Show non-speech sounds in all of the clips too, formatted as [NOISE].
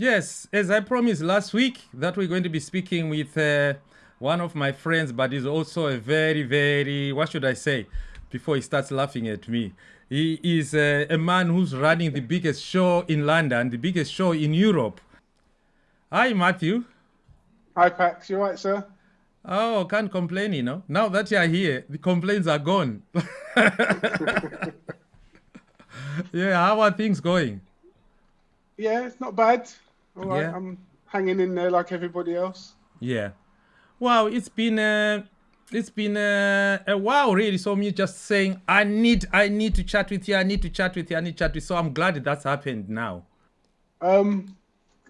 Yes, as I promised last week, that we're going to be speaking with uh, one of my friends, but he's also a very, very, what should I say, before he starts laughing at me. He is uh, a man who's running the biggest show in London, the biggest show in Europe. Hi, Matthew. Hi, Pax. You right, sir? Oh, can't complain, you know. Now that you're here, the complaints are gone. [LAUGHS] [LAUGHS] yeah, how are things going? Yeah, it's not bad. All right, Yeah. I'm hanging in there like everybody else. Yeah. Wow, it's been uh, it's been uh, a while really. So me just saying I need I need to chat with you. I need to chat with you. I need to chat with you. So I'm glad that that's happened now. Um,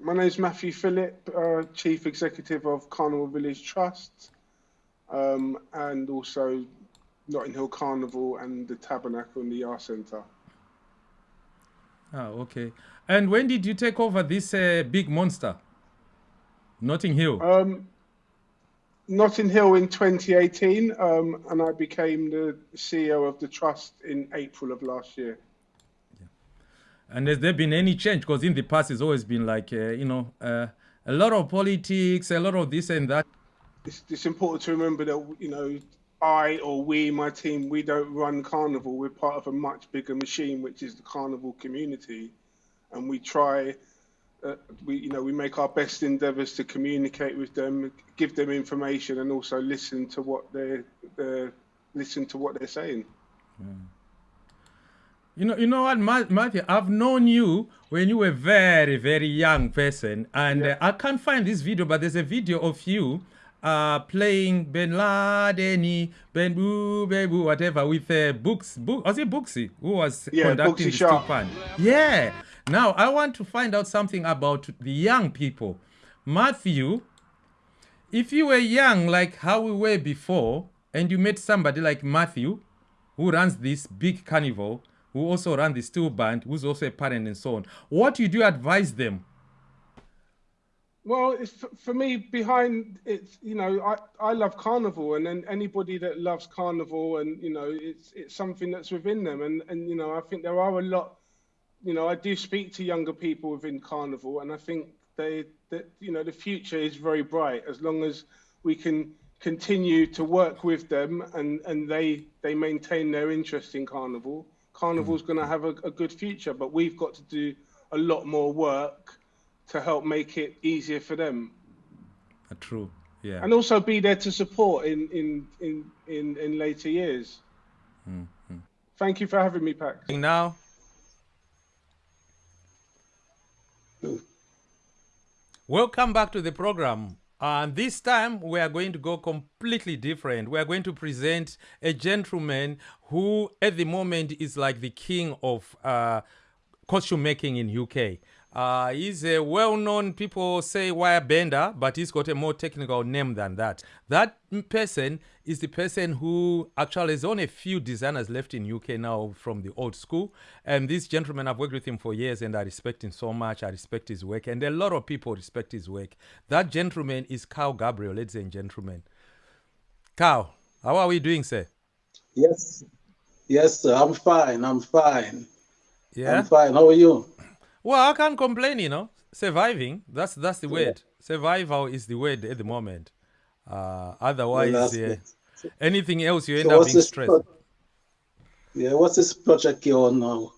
my name's Matthew Phillip, uh, Chief Executive of Carnival Village Trust, um, and also Notting Hill Carnival and the Tabernacle and the Yard Centre. Oh, okay. And when did you take over this uh, big monster? Notting Hill. Um, Notting Hill in 2018, um, and I became the CEO of the trust in April of last year. And has there been any change? Because in the past, it's always been like, uh, you know, uh, a lot of politics, a lot of this and that. it's, it's important to remember that you know I or we, my team, we don't run carnival. We're part of a much bigger machine, which is the carnival community, and we try. Uh, we you know we make our best endeavours to communicate with them, give them information, and also listen to what they're, they're listen to what they're saying. You know, you know what, Ma- Matthew? I've known you when you were very, very young person, and uh, I can't find this video, but there's a video of you uh, playing Ben Laden, Ben Boo, Ben Boo, whatever, with uh, Books. Book, was it Booksy who was Yeah, conducting Booksy steel band? Yeah. Now I want to find out something about the young people, Matthew. If you were young, like how we were before, and you met somebody like Matthew, who runs this big carnival, who also runs the steel band, who's also a parent and so on, what would you advise them? Well, for- me, behind it's you know I, I love carnival, and then anybody that loves carnival, and you know it's it's something that's within them, and and you know I think there are a lot, you know I do speak to younger people within carnival, and I think they that you know the future is very bright as long as we can continue to work with them and and they they maintain their interest in carnival. Carnival's mm. going to have a, a good future, but we've got to do a lot more work to help make it easier for them Uh, true. Yeah. and also be there to support in in in in, in later years thank you for having me pax now. Welcome back to the program. And this time we are going to go completely different. We are going to present a gentleman who, at the moment, is like the king of uh, costume making in UK. Uh, he's a well-known, people say wire bender, but he's got a more technical name than that. That person is the person who actually is only a few designers left in UK now from the old school. And this gentleman, I've worked with him for years and I respect him so much. I respect his work and a lot of people respect his work. That gentleman is Carl Gabriel, ladies and gentlemen. Carl, how are we doing, sir? Yes, yes, sir. I'm fine. I'm fine. Yeah. I'm fine. How are you? Well, I can't complain, you know. Surviving, that's that's the word. Survival is the word at the moment. Uh, otherwise, uh, anything else, you end So up being stressed. Yeah, what's this project you're on now?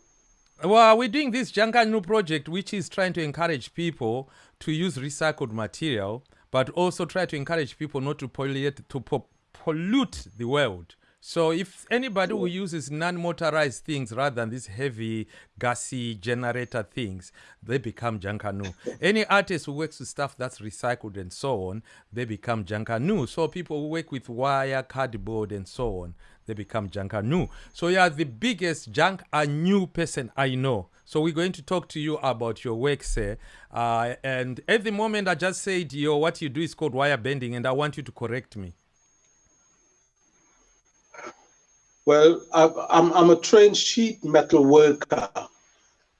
Well, we're doing this Junkanoo project, which is trying to encourage people to use recycled material, but also try to encourage people not to pollute to po- pollute the world. So, if anybody who uses non-motorized things rather than these heavy, gassy generator things, they become Junkanoo. [LAUGHS] Any artist who works with stuff that's recycled and so on, they become Junkanoo. So, people who work with wire, cardboard, and so on, they become Junkanoo. So you are the biggest junk a new person I know. So we're going to talk to you about your work, sir. Uh, and at the moment, I just said, yo, what you do is called wire bending, and I want you to correct me. Well, I, I'm I'm a trained sheet metal worker,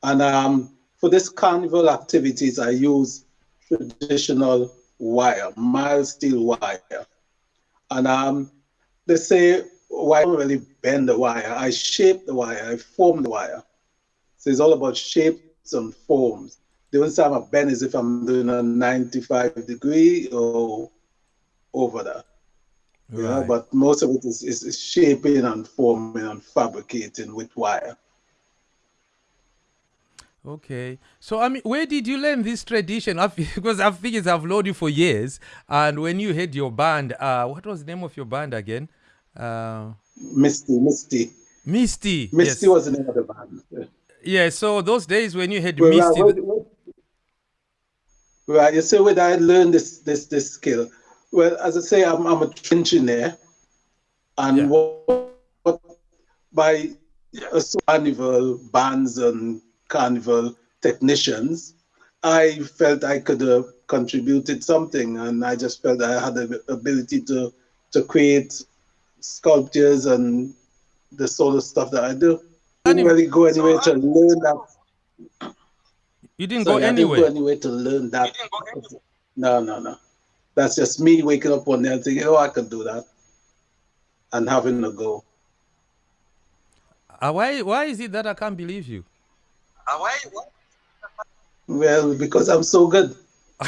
and um, for this carnival activities, I use traditional wire, mild steel wire, and um, they say why don't really bend the wire. I shape the wire, I form the wire. So it's all about shapes and forms. the only time I bend is if I'm doing a 95 degree or over that. You know, but most of it is, is, is shaping and forming and fabricating with wire. Okay. So I mean, where did you learn this tradition? I've, because [LAUGHS] I've figured I've known you for years. And when you had your band, uh, what was the name of your band again? Uh, Misty, Misty. Misty. Misty yes. was the name of the band. Yeah. So those days when you had Well, Misty, right, well, right, you say where I learn this this this skill? Well, as I say, I'm I'm a engineer, and Yeah. what, what by uh, so carnival bands and carnival technicians, I felt I could have contributed something, and I just felt I had the ability to to create sculptures and the sort of stuff that I do. I didn't really go anywhere to learn that you didn't Sorry, go I didn't go anywhere. anywhere to learn that. No, no, no. That's just me waking up one day and thinking, oh, I can do that. And having a go. Uh, why? Why is it that I can't believe you? Why? Well, because I'm so good. [LAUGHS]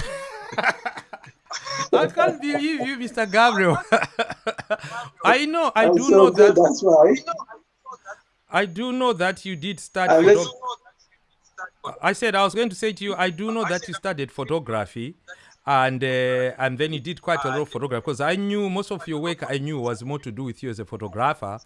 I can't believe you, Mr. Gabriel. [LAUGHS] I know. I I'm do so know good, that. that's why. I do know that you did study. And let's- photog- I said I was going to say to you. I do know that you studied photography, and uh, and then you did quite a lot of photography because I knew most of your work. I knew was more to do with you as a photographer.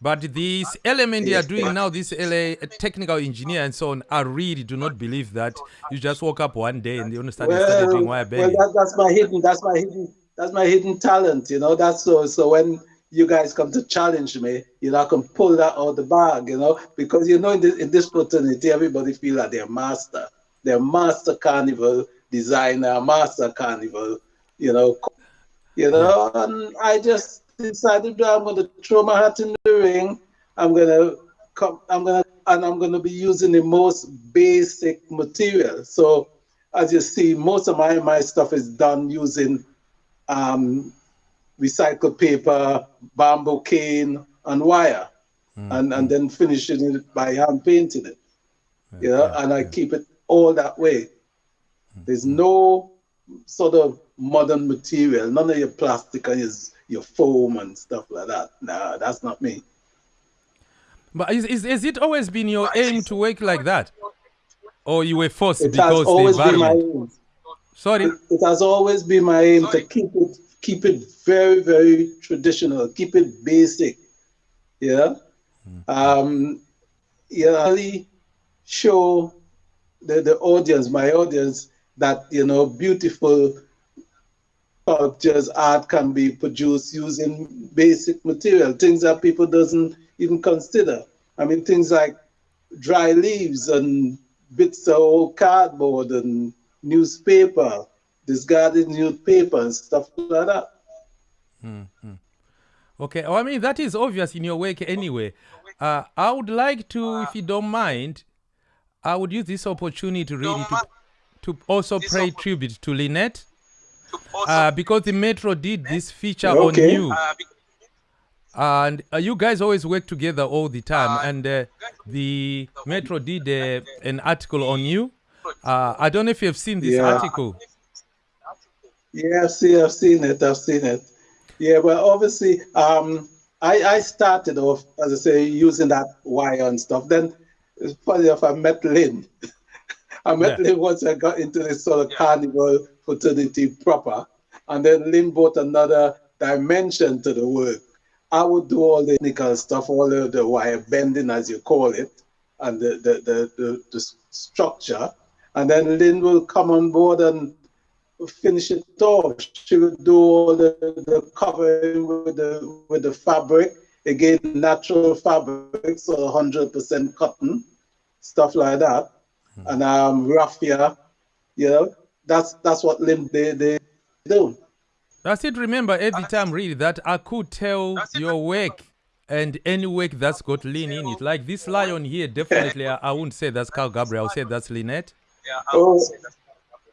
But this element you are doing now, this LA technical engineer and so on, I really do not believe that you just woke up one day and you understand started, started Well, doing wire well that, that's my hidden, that's my hidden, that's my hidden talent, you know. That's so so when you guys come to challenge me, you know, I can pull that out the bag, you know, because you know in this, in this fraternity, everybody feel like they're master. They're master carnival designer, master carnival, you know, you know, and I just decided that I'm gonna throw my hat in the ring. I'm gonna come I'm gonna and I'm gonna be using the most basic material. So as you see, most of my my stuff is done using um, recycled paper, bamboo cane, and wire, and and then finishing it by hand painting it. You know, yeah, and I keep it all that way. There's no sort of modern material, none of your plastic and your, your foam and stuff like that. Nah, that's not me. But is, is, has it always been your aim to work like that? Or you were forced It because the always been my environment? aim. Sorry? It, it has always been my aim to keep it keep it very very traditional, keep it basic. Yeah. Um, yeah, really show the, the audience, my audience, that you know beautiful sculptures, art can be produced using basic material, things that people doesn't even consider. I mean, things like dry leaves and bits of old cardboard and newspaper, discarded newspaper and stuff like that. hmm Okay. Oh, I mean, that is obvious in your work anyway. Uh, I would like to, if you don't mind, I would use this opportunity really to, to also pay tribute to Lynette. Uh, because the Metro did this feature Okay. on you. and uh, you guys always work together all the time and uh, the metro did uh, an article on you uh, i don't know if you've seen this Yeah. article Yeah, I've seen, it, I've seen it. Yeah, well, obviously, um, I, I started off, as I say, using that wire and stuff. Then it's funny enough, I met Lynn. [LAUGHS] I met Yeah. Lynn once I got into this sort of carnival fraternity proper. And then Lynn brought another dimension to the work. I would do all the technical stuff, all the, the wire bending, as you call it, and the, the, the, the, the structure. And then Lynn will come on board and finish it off. She would do all the, the covering with the with the fabric. Again, natural fabrics, so hundred percent cotton, stuff like that. And um raffia, you know, that's that's what Lynn they, they do. that's it remember every time really that i could tell your work and any work that's got Lynn in it? Like this lion here definitely i, I wouldn't say that's carl gabriel i would say that's lynette Oh,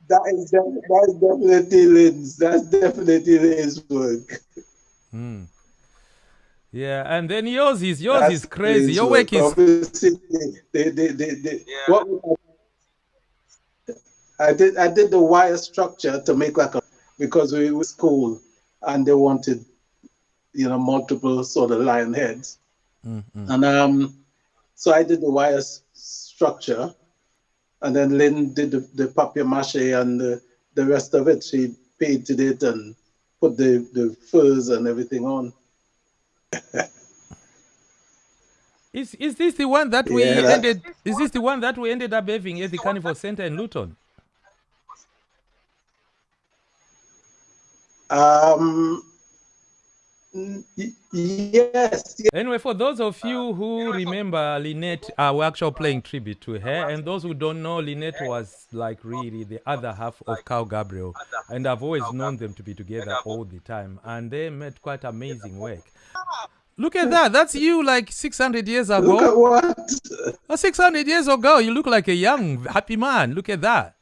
that is def- that's definitely Lynn's. That's definitely Lynn's work. yeah and then yours is yours That's is crazy. Your work is Obviously, they, they, they, they, what we I did I did the wire structure to make like a because we were school and they wanted you know multiple sort of lion heads. Mm-hmm. And um so I did the wire structure and then Lynn did the, the papier mache and the, the rest of it. She painted it and put the, the furs and everything on. [LAUGHS] Is is this the one that we Yeah, ended? Is this the one that we ended up having at the Carnival Center in Luton? Um yes, yes. Anyway, for those of you who remember Lynette, uh, we're actually playing tribute to her, and those who don't know, Lynette was like really the other half of Carl Gabriel, and I've always known them to be together all the time, and they made quite amazing work. Look at that! That's you like 600 years Look ago. at what Uh, 600 years ago, you look like a young, happy man. Look at that.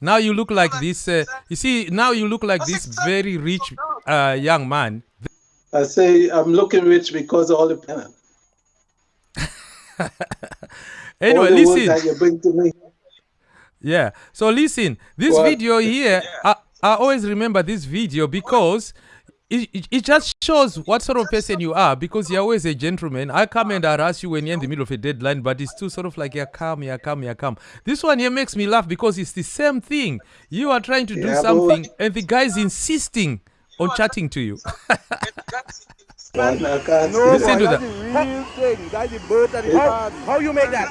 Now you look like this. Uh, you see, now you look like this very rich uh, young man. I say I'm looking rich because of all the [LAUGHS] all Anyway, the listen. that you bring to me. Yeah. So listen, this What? video here, I, I always remember this video because it, it, it just shows what sort of person you are because you're always a gentleman. I come and harass you when you're in the middle of a deadline, but it's too sort of like you're calm, you're calm, you're calm. This one here makes me laugh because it's the same thing. You are trying to do Yeah, but something and the guy's insisting on chatting to you. [LAUGHS] What? I can't No, Listen to that. that's the real thing. That's the birth and the How, how you make that?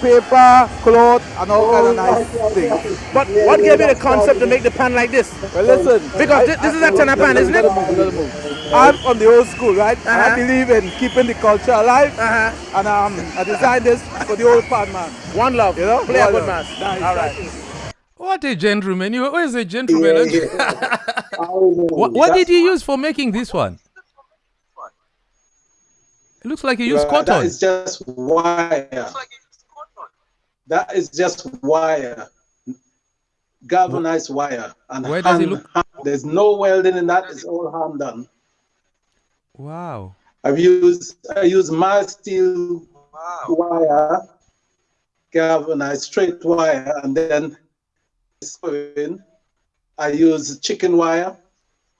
Paper, cloth, and all kind of nice things. But what gave you the concept to make the pan like this? Well, listen. Because thi- this is a tenor pan, isn't it? Another move, another move. I'm from the old school, right? Uh-huh. I believe in keeping the culture alive. Uh-huh. And um, I designed this for the old pan man. One love. You know? Play a good man. Nice, All right. what a gentleman. You're always a gentleman. Yeah, [LAUGHS] yeah. What, what did you use for making this one? It looks like you used Right, That cotton. is just wire. That is just wire. Galvanized wire. And Where does it look- hand- There's no welding in that. It's all hand done. Wow. I've used I use mild steel wire, galvanized straight wire, and then sewing. I use chicken wire,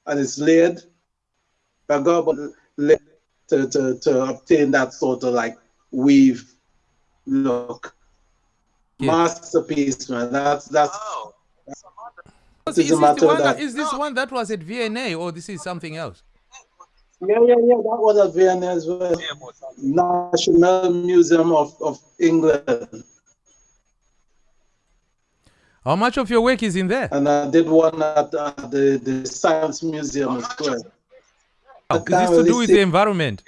and it's layered. I go to, to, to obtain that sort of like weave look. Yeah. Masterpiece, man. That's that's. Is, It is a this the one that- that, is this one that was at V&A or this is something else? Yeah, yeah, yeah. That was at V&A as well. National Museum of, of England. How much of your work is in there? And I did one at uh, the, the Science Museum as well. Is can't this to do with the environment?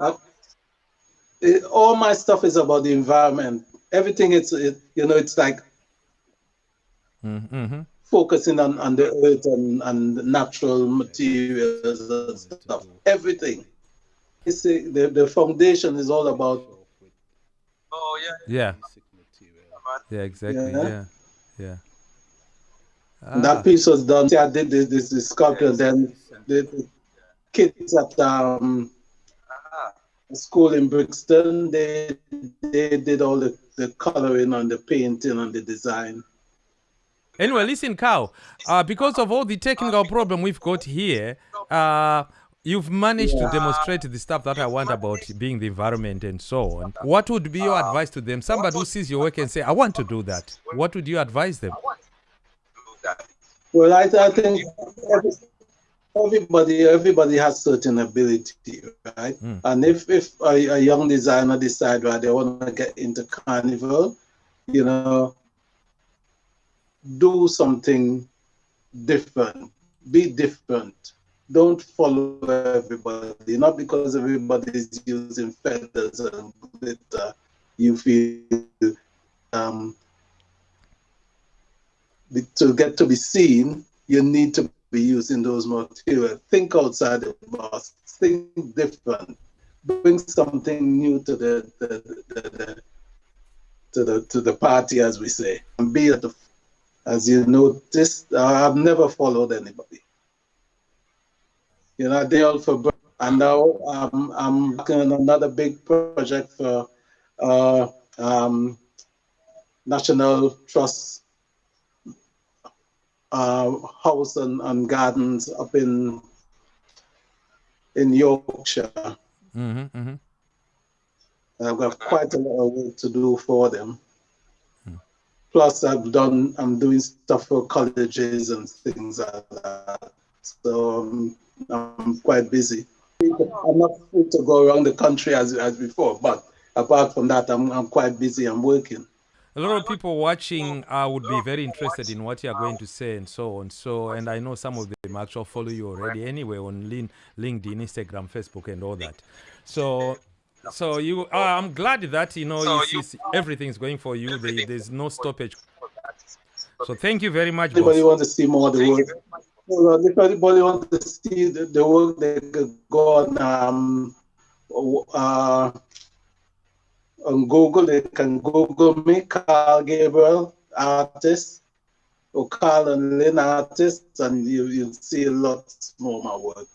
Uh, it- all my stuff is about the environment. Everything it's it, you know it's like Mm-hmm. focusing on, on the earth and, and natural materials and stuff. Everything. It's a, the the foundation is all about oh Yeah. Yeah, yeah exactly. Yeah. Yeah. Yeah. Ah, that piece was done. See, I did this, this, this sculpture, then the, the kids at um, a school in Brixton, they they did all the, the coloring and the painting and the design. Anyway, listen, Carl. Uh, because of all the technical problem we've got here, uh, you've managed to demonstrate the stuff that I want about being the environment and so on. What would be your advice to them? Somebody who sees your work and say, "I want to do that." What would you advise them? Well, I, I think every, everybody everybody has certain ability, right? Mm. And if if a, a young designer decide right they want to get into carnival, you know, do something different. Be different. Don't follow everybody. Not because everybody is using feathers and glitter, you feel um, to get to be seen, you need to be using those materials. Think outside the box. Think different. Bring something new to the, the, the, the to the to the party, as we say, and be at the. As you noticed, I've never followed anybody. You know, they all for and now um, I'm working on another big project for uh, um, National Trust uh, house and, and gardens up in in Yorkshire. hmm hmm I've got quite a lot of work to do for them. Plus, I've done, I'm doing stuff for colleges and things like that. So um, I'm quite busy. I'm not free to go around the country as, as before, but apart from that, I'm, I'm quite busy. I'm working. A lot of people watching uh, would be very interested in what you are going to say and so on. So, and I know some of them actually follow you already anyway on Lin- LinkedIn, Instagram, Facebook, and all that. So, so you, uh, I'm glad that you know it's, it's, everything's going for you. There, there's no stoppage. So, thank you very much, Anybody boss. want to see more of the work? Well, if anybody want to see the, the work, they could go on um, uh, on Google. They can Google me, Carl Gabriel, artist, or Carl and Lynn, artist, and you, you'll see a lot more of my work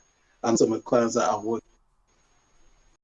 and some of the clients that I work